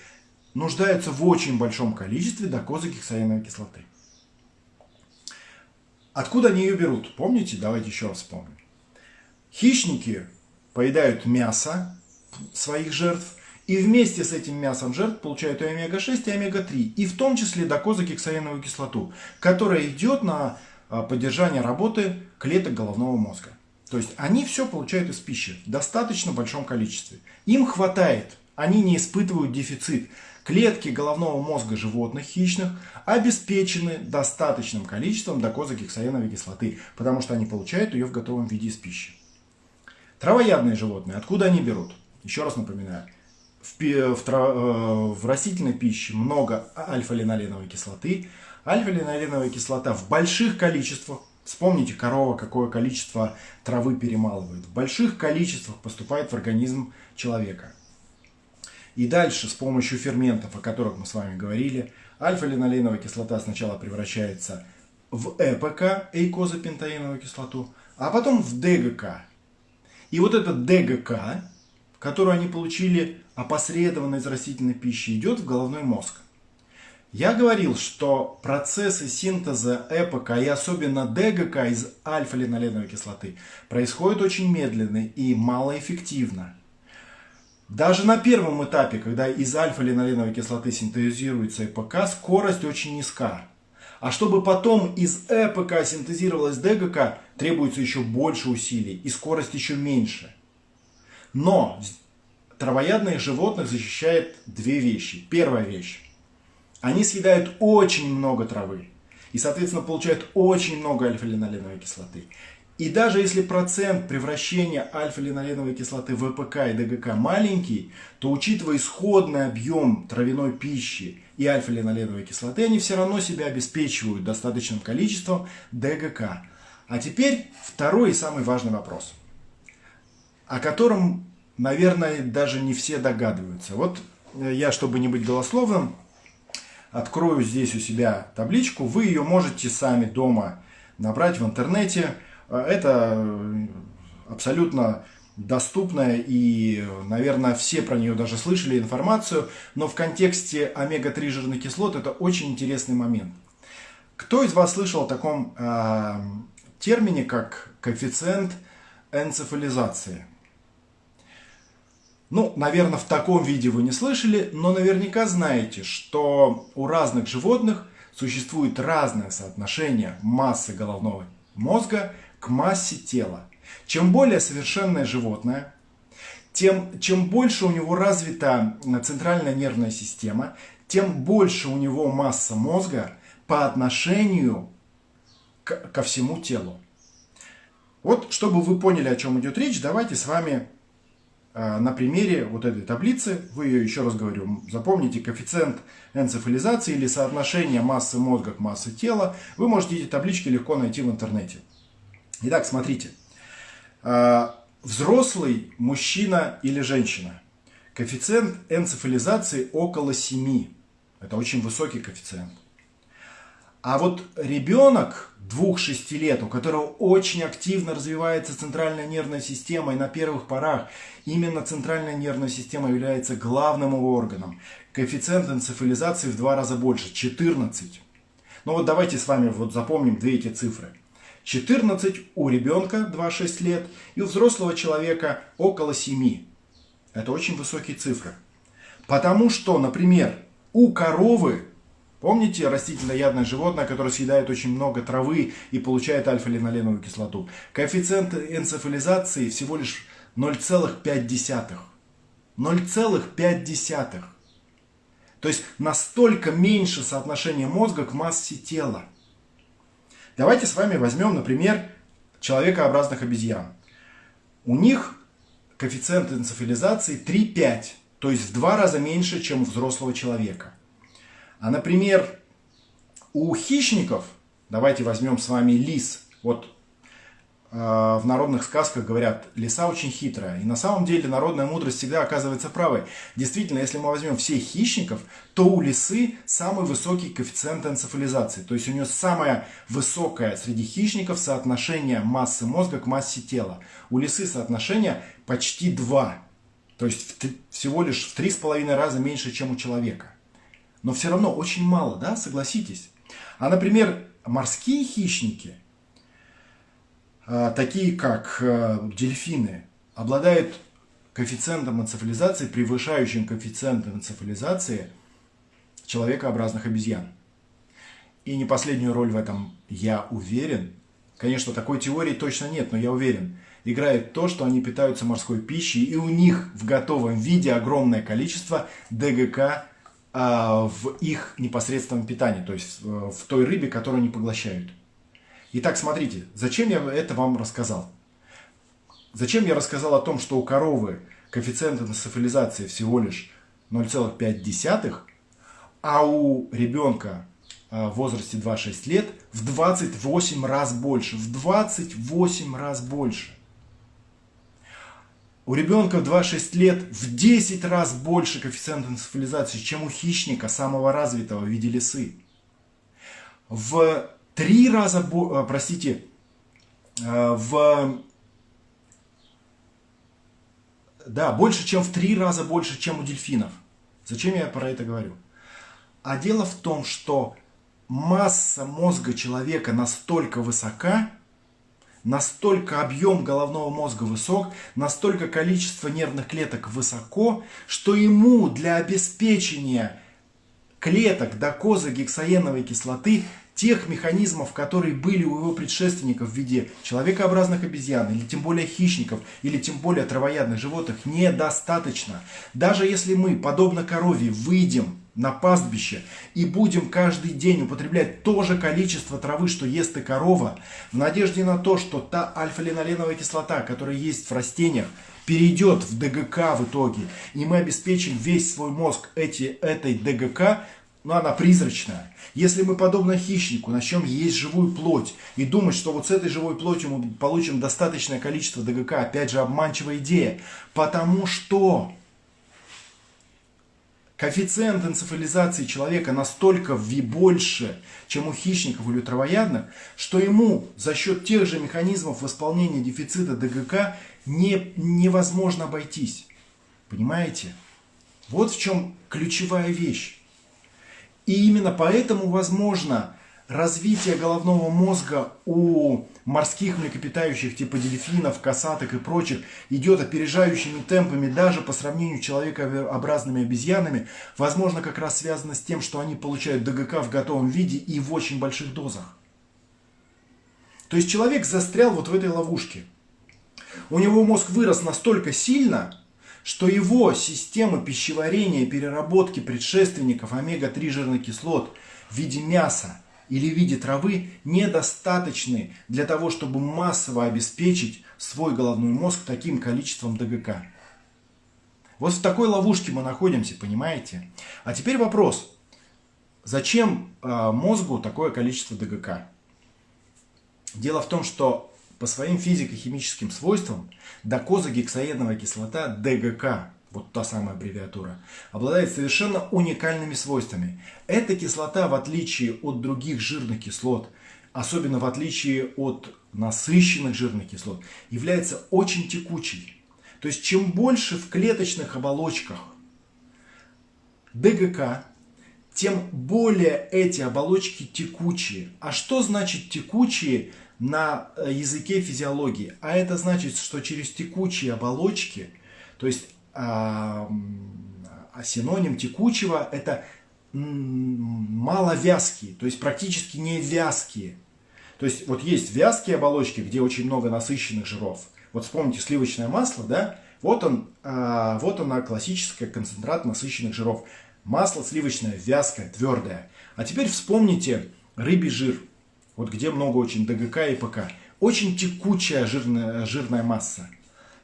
нуждаются в очень большом количестве докозагексаиновой кислоты. Откуда они ее берут? Помните? Давайте еще раз вспомним. Хищники поедают мясо своих жертв, и вместе с этим мясом жертв получают и омега-6, и омега-3, и в том числе докозагексаиновую кислоту, которая идет на а, поддержание работы клеток головного мозга. То есть они все получают из пищи в достаточно большом количестве. Им хватает, они не испытывают дефицит. Клетки головного мозга животных хищных обеспечены достаточным количеством докозагексаиновой кислоты, потому что они получают ее в готовом виде из пищи. Травоядные животные, откуда они берут? Еще раз напоминаю, в, в, э, в растительной пище много альфа-линоленовой кислоты. Альфа-линоленовая кислота в больших количествах, вспомните, корова какое количество травы перемалывает, в больших количествах поступает в организм человека. И дальше с помощью ферментов, о которых мы с вами говорили, альфа-линоленовая кислота сначала превращается в ЭПК, эйкозапентаиновую кислоту, а потом в ДГК, и вот этот ДГК, которую они получили опосредованно из растительной пищи, идет в головной мозг. Я говорил, что процессы синтеза ЭПК и особенно ДГК из альфа-линоленовой кислоты происходят очень медленно и малоэффективно. Даже на первом этапе, когда из альфа-линоленовой кислоты синтезируется ЭПК, скорость очень низка. А чтобы потом из ЭПК синтезировалась ДГК, требуется еще больше усилий и скорость еще меньше. Но травоядных животных защищает две вещи. Первая вещь они съедают очень много травы и, соответственно, получают очень много альфа-линоленовой кислоты. И даже если процент превращения альфа-линоленовой кислоты в ВПК и ДГК маленький, то учитывая исходный объем травяной пищи и альфа-линоленовой кислоты, они все равно себя обеспечивают достаточным количеством ДГК. А теперь второй и самый важный вопрос, о котором, наверное, даже не все догадываются. Вот э, я, чтобы не быть голословным, открою здесь у себя табличку. Вы ее можете сами дома набрать в интернете. Это э, абсолютно доступная и, наверное, все про нее даже слышали информацию, но в контексте омега-3 жирных кислот это очень интересный момент. Кто из вас слышал о таком э, термине, как коэффициент энцефализации? Ну, наверное, в таком виде вы не слышали, но наверняка знаете, что у разных животных существует разное соотношение массы головного мозга к массе тела. Чем более совершенное животное, тем, чем больше у него развита центральная нервная система, тем больше у него масса мозга по отношению к, ко всему телу. Вот, чтобы вы поняли, о чем идет речь, давайте с вами Э, на примере вот этой таблицы, вы ее еще раз говорю, запомните коэффициент энцефализации или соотношение массы мозга к массе тела, вы можете эти таблички легко найти в интернете. Итак, смотрите. Э, взрослый мужчина или женщина. Коэффициент энцефализации около 7. Это очень высокий коэффициент. А вот ребенок 2-6 лет, у которого очень активно развивается центральная нервная система, и на первых порах именно центральная нервная система является главным органом, коэффициент энцефализации в два раза больше, 14. Ну вот давайте с вами вот запомним две эти цифры. 14 у ребенка 2-6 лет и у взрослого человека около 7. Это очень высокие цифры. Потому что, например, у коровы Помните растительноядное животное, которое съедает очень много травы и получает альфа-линоленовую кислоту? Коэффициент энцефализации всего лишь 0,5. 0,5. То есть настолько меньше соотношение мозга к массе тела. Давайте с вами возьмем, например, человекообразных обезьян. У них коэффициент энцефализации 3,5, то есть в два раза меньше, чем у взрослого человека. А, например, у хищников, давайте возьмем с вами лис. Вот в народных сказках говорят, лиса очень хитрая. И на самом деле народная мудрость всегда оказывается правой. Действительно, если мы возьмем всех хищников, то у лисы самый высокий коэффициент энцефализации. То есть у нее самое высокое среди хищников соотношение массы мозга к массе тела. У лисы соотношение почти 2. То есть всего лишь в 3,5 раза меньше, чем у человека но все равно очень мало, да, согласитесь. А, например, морские хищники, такие как а, дельфины, обладают коэффициентом энцефализации, превышающим коэффициент энцефализации человекообразных обезьян. И не последнюю роль в этом, я уверен, конечно, такой теории точно нет, но я уверен, играет то, что они питаются морской пищей, и у них в готовом виде огромное количество ДГК а, в их непосредственном питании, то есть в той рыбе, которую они поглощают. Итак, смотрите, зачем я это вам рассказал? Зачем я рассказал о том, что у коровы коэффициент энцефализации всего лишь 0,5, а у ребенка а, в возрасте 2-6 лет в 28 раз больше. В 28 раз больше. У ребенка в 2-6 лет в 10 раз больше коэффициент энцефализации, чем у хищника, самого развитого в виде лисы. В 3 раза, э, простите, э, в да, больше, чем в три раза больше, чем у дельфинов. Зачем я про это говорю? А дело в том, что масса мозга человека настолько высока, настолько объем головного мозга высок, настолько количество нервных клеток высоко, что ему для обеспечения клеток докоза гексаеновой кислоты тех механизмов, которые были у его предшественников в виде человекообразных обезьян, или тем более хищников, или тем более травоядных животных, недостаточно. Даже если мы, подобно корове, выйдем на пастбище и будем каждый день употреблять то же количество травы, что ест и корова, в надежде на то, что та альфа-линоленовая кислота, которая есть в растениях, перейдет в ДГК в итоге, и мы обеспечим весь свой мозг эти, этой ДГК, но она призрачная. Если мы, подобно хищнику, начнем есть живую плоть и думать, что вот с этой живой плотью мы получим достаточное количество ДГК, опять же, обманчивая идея. Потому что коэффициент энцефализации человека настолько больше, чем у хищников или травоядных, что ему за счет тех же механизмов восполнения дефицита ДГК не, невозможно обойтись. Понимаете? Вот в чем ключевая вещь. И именно поэтому возможно развитие головного мозга у морских млекопитающих типа дельфинов, касаток и прочих идет опережающими темпами даже по сравнению с человекообразными обезьянами, возможно как раз связано с тем, что они получают ДГК в готовом виде и в очень больших дозах. То есть человек застрял вот в этой ловушке. У него мозг вырос настолько сильно, что его системы пищеварения и переработки предшественников омега-3 жирных кислот в виде мяса или в виде травы недостаточны для того, чтобы массово обеспечить свой головной мозг таким количеством ДГК. Вот в такой ловушке мы находимся, понимаете? А теперь вопрос. Зачем э, мозгу такое количество ДГК? Дело в том, что по своим физико-химическим свойствам докозагексаеновая кислота ДГК, вот та самая аббревиатура, обладает совершенно уникальными свойствами. Эта кислота, в отличие от других жирных кислот, особенно в отличие от насыщенных жирных кислот, является очень текучей. То есть чем больше в клеточных оболочках ДГК, тем более эти оболочки текучие. А что значит текучие на э, языке физиологии. А это значит, что через текучие оболочки, то есть а, а синоним текучего это маловязкие, то есть практически не вязкие. То есть вот есть вязкие оболочки, где очень много насыщенных жиров. Вот вспомните сливочное масло, да? Вот он, а, вот она классическая концентрат насыщенных жиров. Масло сливочное, вязкое, твердое. А теперь вспомните рыбий жир вот где много очень ДГК и ПК. Очень текучая жирная, жирная масса,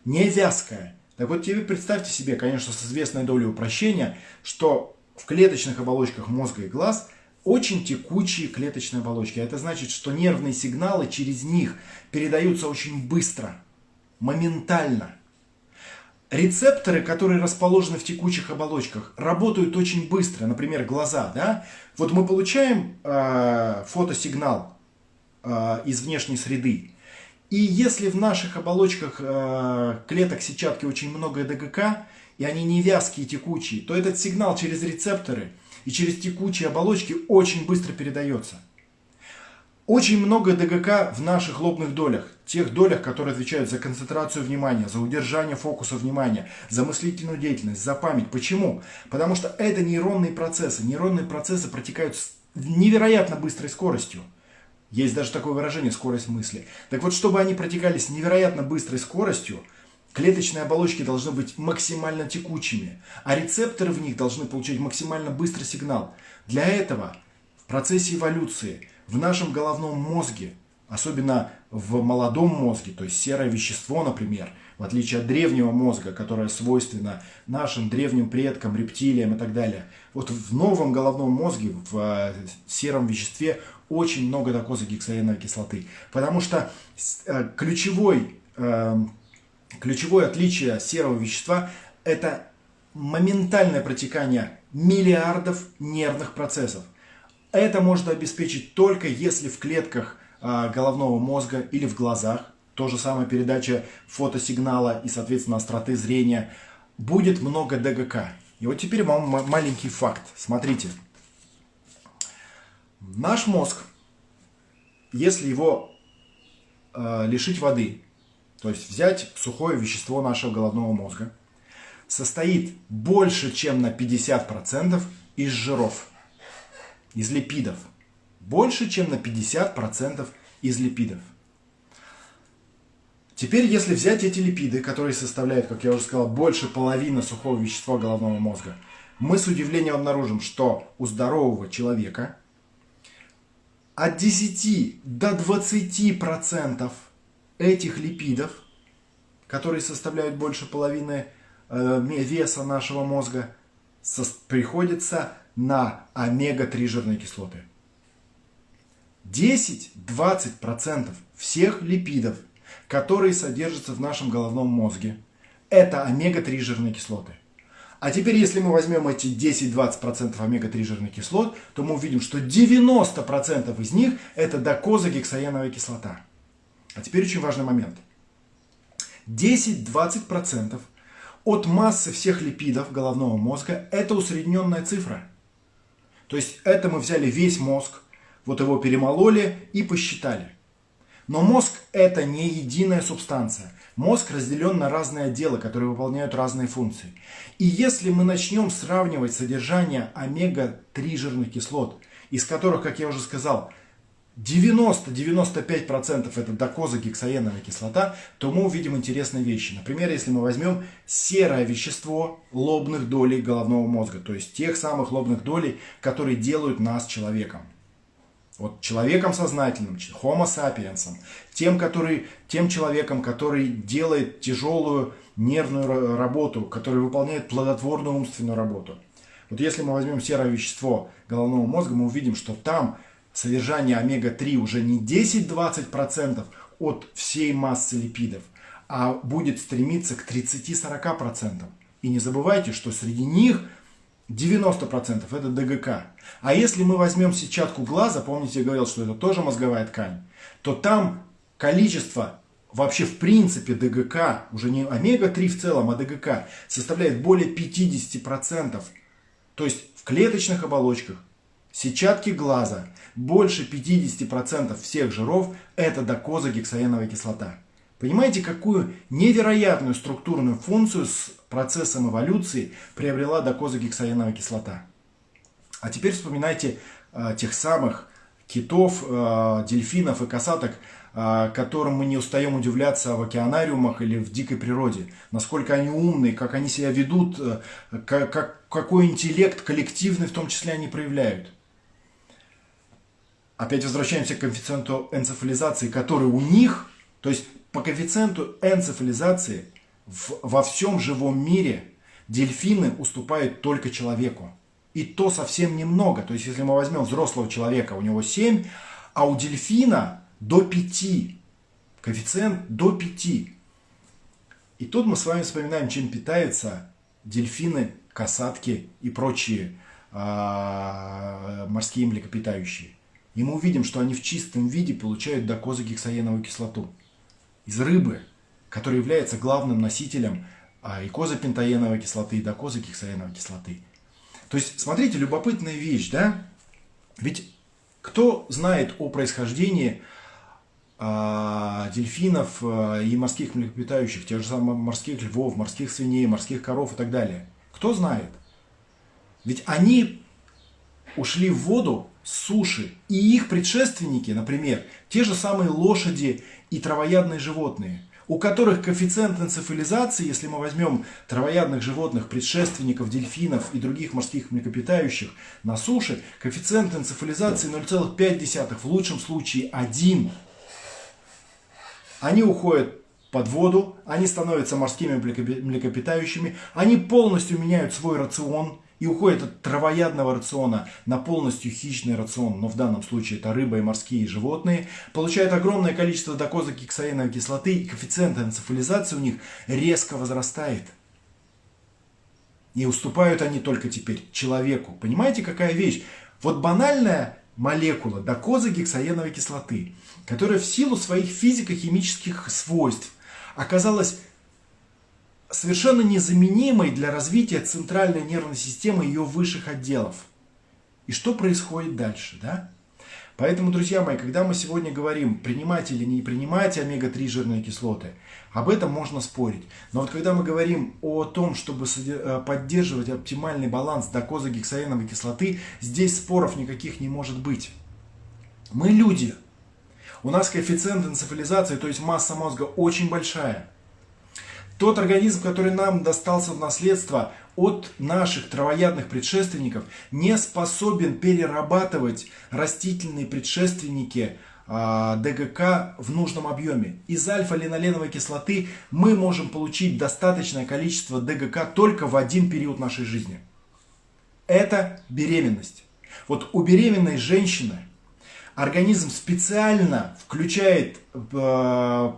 не вязкая. Так вот, теперь представьте себе, конечно, с известной долей упрощения, что в клеточных оболочках мозга и глаз очень текучие клеточные оболочки. Это значит, что нервные сигналы через них передаются очень быстро, моментально. Рецепторы, которые расположены в текучих оболочках, работают очень быстро. Например, глаза. Да? Вот мы получаем э, фотосигнал Э, из внешней среды. И если в наших оболочках э, клеток сетчатки очень много ДГК, и они не вязкие, текучие, то этот сигнал через рецепторы и через текучие оболочки очень быстро передается. Очень много ДГК в наших лобных долях, тех долях, которые отвечают за концентрацию внимания, за удержание фокуса внимания, за мыслительную деятельность, за память. Почему? Потому что это нейронные процессы. Нейронные процессы протекают с невероятно быстрой скоростью. Есть даже такое выражение «скорость мысли». Так вот, чтобы они протекали с невероятно быстрой скоростью, клеточные оболочки должны быть максимально текучими, а рецепторы в них должны получать максимально быстрый сигнал. Для этого в процессе эволюции в нашем головном мозге, особенно в молодом мозге, то есть серое вещество, например, в отличие от древнего мозга, которое свойственно нашим древним предкам, рептилиям и так далее. Вот в новом головном мозге, в э, сером веществе очень много докозагексаеновой кислоты. Потому что э, ключевой, э, ключевое отличие серого вещества – это моментальное протекание миллиардов нервных процессов. Это можно обеспечить только если в клетках э, головного мозга или в глазах то же самое передача фотосигнала и, соответственно, остроты зрения, будет много ДГК. И вот теперь вам маленький факт. Смотрите. Наш мозг, если его э, лишить воды, то есть взять сухое вещество нашего головного мозга, состоит больше, чем на 50% из жиров, из липидов. Больше, чем на 50% из липидов. Теперь, если взять эти липиды, которые составляют, как я уже сказал, больше половины сухого вещества головного мозга, мы с удивлением обнаружим, что у здорового человека от 10 до 20% этих липидов, которые составляют больше половины э, веса нашего мозга, приходится на омега-3 жирные кислоты. 10-20% всех липидов которые содержатся в нашем головном мозге. Это омега-3 жирные кислоты. А теперь, если мы возьмем эти 10-20% омега-3 жирных кислот, то мы увидим, что 90% из них это докозагексаеновая кислота. А теперь очень важный момент. 10-20% от массы всех липидов головного мозга это усредненная цифра. То есть это мы взяли весь мозг, вот его перемололи и посчитали. Но мозг это не единая субстанция. Мозг разделен на разные отделы, которые выполняют разные функции. И если мы начнем сравнивать содержание омега-3 жирных кислот, из которых, как я уже сказал, 90-95% это докозагексаеновая кислота, то мы увидим интересные вещи. Например, если мы возьмем серое вещество лобных долей головного мозга, то есть тех самых лобных долей, которые делают нас человеком. Вот человеком сознательным, homo sapiens, тем, который, тем человеком, который делает тяжелую нервную работу, который выполняет плодотворную умственную работу. Вот если мы возьмем серое вещество головного мозга, мы увидим, что там содержание омега-3 уже не 10-20% от всей массы липидов, а будет стремиться к 30-40%. И не забывайте, что среди них 90% это ДГК. А если мы возьмем сетчатку глаза, помните, я говорил, что это тоже мозговая ткань, то там количество вообще в принципе ДГК, уже не омега-3 в целом, а ДГК, составляет более 50%. То есть в клеточных оболочках сетчатки глаза больше 50% всех жиров это докозагексаеновая кислота. Понимаете, какую невероятную структурную функцию с процессом эволюции приобрела докозагексаеновая кислота? А теперь вспоминайте э, тех самых китов, э, дельфинов и касаток, э, которым мы не устаем удивляться в океанариумах или в дикой природе. Насколько они умные, как они себя ведут, э, как, какой интеллект коллективный в том числе они проявляют. Опять возвращаемся к коэффициенту энцефализации, который у них, то есть по коэффициенту энцефализации в, во всем живом мире дельфины уступают только человеку. И то совсем немного. То есть, если мы возьмем взрослого человека, у него 7, а у дельфина до 5. Коэффициент до 5. И тут мы с вами вспоминаем, чем питаются дельфины, касатки и прочие э, морские млекопитающие. И мы увидим, что они в чистом виде получают докозагексаеновую кислоту из рыбы, который является главным носителем а, и кислоты, и докозакексаеновой кислоты. То есть, смотрите, любопытная вещь, да? Ведь кто знает о происхождении а, дельфинов а, и морских млекопитающих, тех же самых морских львов, морских свиней, морских коров и так далее? Кто знает? Ведь они ушли в воду суши. И их предшественники, например, те же самые лошади и травоядные животные, у которых коэффициент энцефализации, если мы возьмем травоядных животных, предшественников, дельфинов и других морских млекопитающих на суше, коэффициент энцефализации 0,5, в лучшем случае 1. Они уходят под воду, они становятся морскими млекопитающими, они полностью меняют свой рацион, и уходит от травоядного рациона на полностью хищный рацион, но в данном случае это рыба и морские животные, получают огромное количество докозакексаиновой кислоты, и коэффициент энцефализации у них резко возрастает. И уступают они только теперь человеку. Понимаете, какая вещь? Вот банальная молекула докозагексаеновой кислоты, которая в силу своих физико-химических свойств оказалась совершенно незаменимой для развития центральной нервной системы и ее высших отделов. И что происходит дальше, да? Поэтому, друзья мои, когда мы сегодня говорим, принимать или не принимать омега-3 жирные кислоты, об этом можно спорить. Но вот когда мы говорим о том, чтобы э, поддерживать оптимальный баланс докозагексаеновой кислоты, здесь споров никаких не может быть. Мы люди. У нас коэффициент энцефализации, то есть масса мозга, очень большая. Тот организм, который нам достался в наследство от наших травоядных предшественников, не способен перерабатывать растительные предшественники а, ДГК в нужном объеме. Из альфа-линоленовой кислоты мы можем получить достаточное количество ДГК только в один период нашей жизни. Это беременность. Вот у беременной женщины организм специально включает э,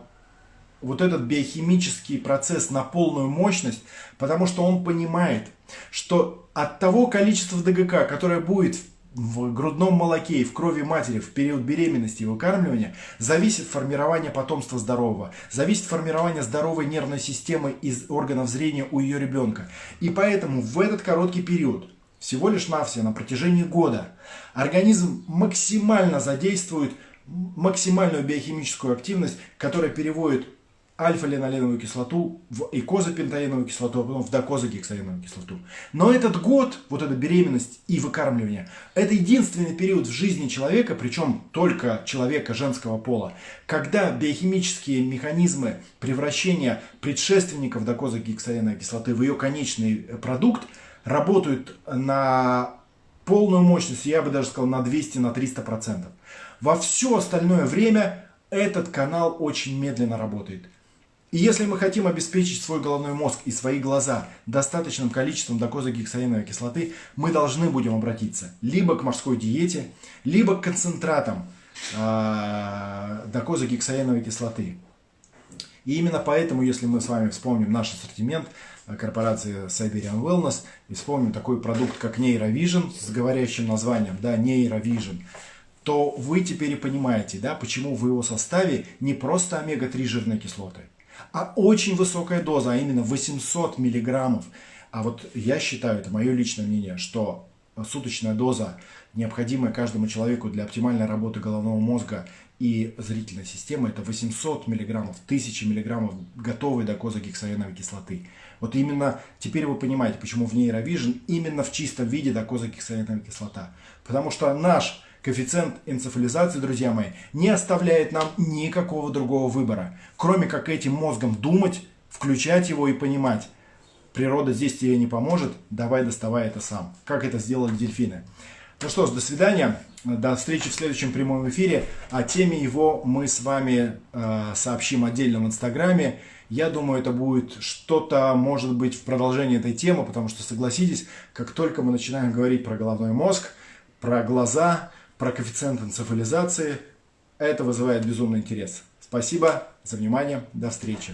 вот этот биохимический процесс на полную мощность, потому что он понимает, что от того количества ДГК, которое будет в грудном молоке и в крови матери в период беременности и выкармливания, зависит формирование потомства здорового, зависит формирование здоровой нервной системы из органов зрения у ее ребенка. И поэтому в этот короткий период, всего лишь навсего на протяжении года, организм максимально задействует максимальную биохимическую активность, которая переводит альфа-линоленовую кислоту в икозапентаеновую кислоту, а потом в докозагексаеновую кислоту. Но этот год, вот эта беременность и выкармливание, это единственный период в жизни человека, причем только человека женского пола, когда биохимические механизмы превращения предшественников докозагексаеновой кислоты в ее конечный продукт работают на полную мощность, я бы даже сказал на 200-300%. Во все остальное время этот канал очень медленно работает. И если мы хотим обеспечить свой головной мозг и свои глаза достаточным количеством докозагексаиновой кислоты, мы должны будем обратиться либо к морской диете, либо к концентратам э, докозагексаиновой кислоты. И именно поэтому, если мы с вами вспомним наш ассортимент а, корпорации Siberian Wellness и вспомним такой продукт, как Neurovision с говорящим названием, да, Neurovision, то вы теперь и понимаете, да, почему в его составе не просто омега-3 жирные кислоты, а очень высокая доза, а именно 800 миллиграммов. А вот я считаю, это мое личное мнение, что суточная доза, необходимая каждому человеку для оптимальной работы головного мозга и зрительной системы, это 800 миллиграммов, 1000 миллиграммов готовой докозагексаеновой кислоты. Вот именно теперь вы понимаете, почему в нейровижн именно в чистом виде докозагексаеновая кислота. Потому что наш Коэффициент энцефализации, друзья мои, не оставляет нам никакого другого выбора, кроме как этим мозгом думать, включать его и понимать. Природа здесь тебе не поможет, давай доставай это сам. Как это сделали дельфины. Ну что ж, до свидания. До встречи в следующем прямом эфире. О теме его мы с вами э, сообщим отдельно в Инстаграме. Я думаю, это будет что-то, может быть, в продолжении этой темы, потому что, согласитесь, как только мы начинаем говорить про головной мозг, про глаза, про коэффициент энцефализации. Это вызывает безумный интерес. Спасибо за внимание. До встречи.